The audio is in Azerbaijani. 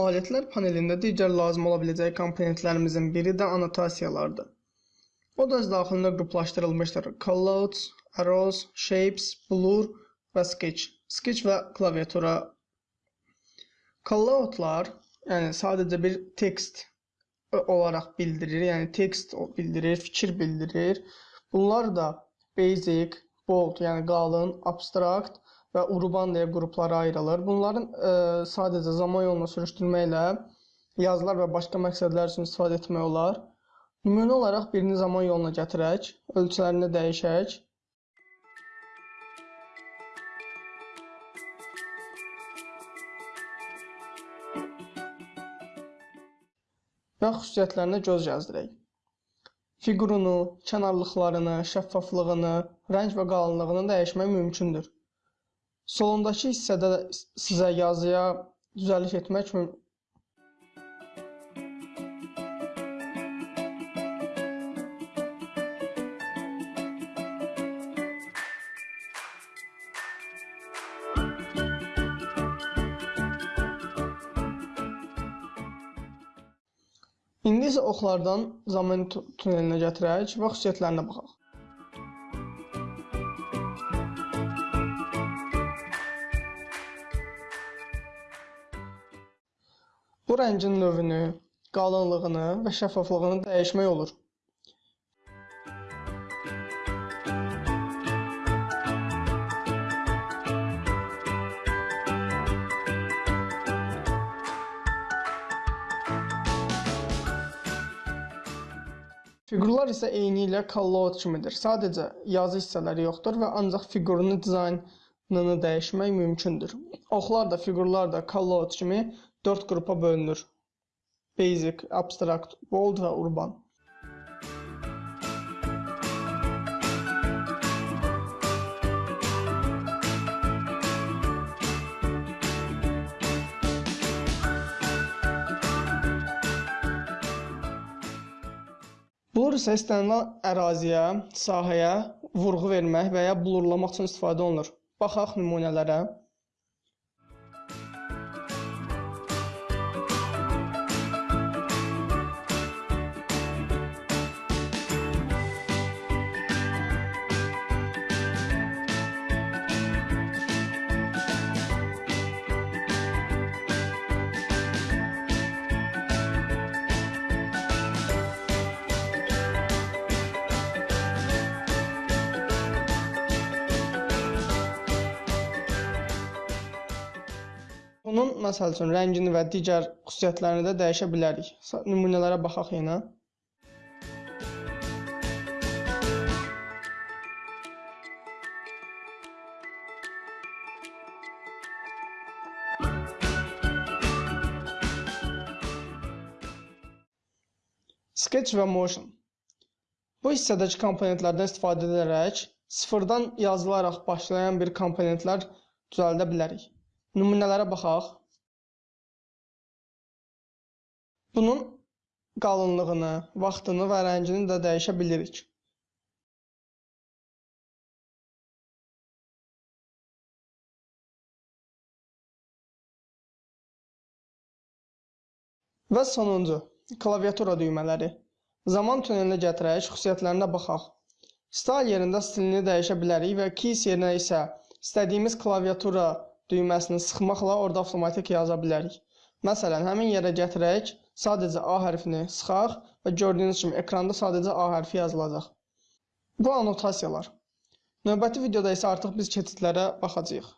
Alətlər panelində digər lazım ola biləcək komponentlərimizin biri də annotasiyalardır. O da öz daxilində qruplaşdırılmışdır. Callouts, arrows, shapes, blur və sketch. Sketch və klaviatura. Calloutlar, yəni sadəcə bir tekst olaraq bildirir, yəni tekst bildirir, fikir bildirir. Bunlar da basic, bold, yəni qalın, abstract və urban deyə qruplara ayrılır. Bunların ə, e, sadəcə zaman yoluna sürüşdürməklə yazılar və başqa məqsədlər üçün istifadə etmək olar. Nümunə olaraq birini zaman yoluna gətirək, ölçülərini dəyişək. Və xüsusiyyətlərinə göz gəzdirək. Fiqurunu, kənarlıqlarını, şəffaflığını, rəng və qalınlığını dəyişmək mümkündür. Solundakı hissədə sizə yazıya düzəliş etmək üçün İndi isə oxlardan zaman tunelinə gətirək və xüsusiyyətlərinə baxaq. Bu rəngin növünü, qalınlığını və şəffaflığını dəyişmək olur. Fiqurlar isə eyni ilə callout kimidir. Sadəcə yazı hissələri yoxdur və ancaq fiqurun dizaynını dəyişmək mümkündür. Oxlar da, fiqurlar da callout kimi 4 qrupa bölünür. Basic, abstract, bold və urban. Blur isə istənilən əraziyə, sahəyə vurğu vermək və ya blurlamaq üçün istifadə olunur. Baxaq nümunələrə. Bunun məsəl üçün rəngini və digər xüsusiyyətlərini də dəyişə bilərik. Nümunələrə baxaq yenə. Sketch və Motion. Bu hissədəki komponentlərdən istifadə edərək sıfırdan yazılaraq başlayan bir komponentlər düzəldə bilərik. Nümunələrə baxaq. Bunun qalınlığını, vaxtını və rəngini də dəyişə bilirik. Və sonuncu, klaviatura düymələri. Zaman tunelinə gətirək, xüsusiyyətlərinə baxaq. Style yerində stilini dəyişə bilərik və keys yerinə isə istədiyimiz klaviatura düyməsini sıxmaqla orada avtomatik yaza bilərik. Məsələn, həmin yerə gətirək, sadəcə A hərfini sıxaq və gördüyünüz kimi ekranda sadəcə A hərfi yazılacaq. Bu annotasiyalar. Növbəti videoda isə artıq biz keçidlərə baxacağıq.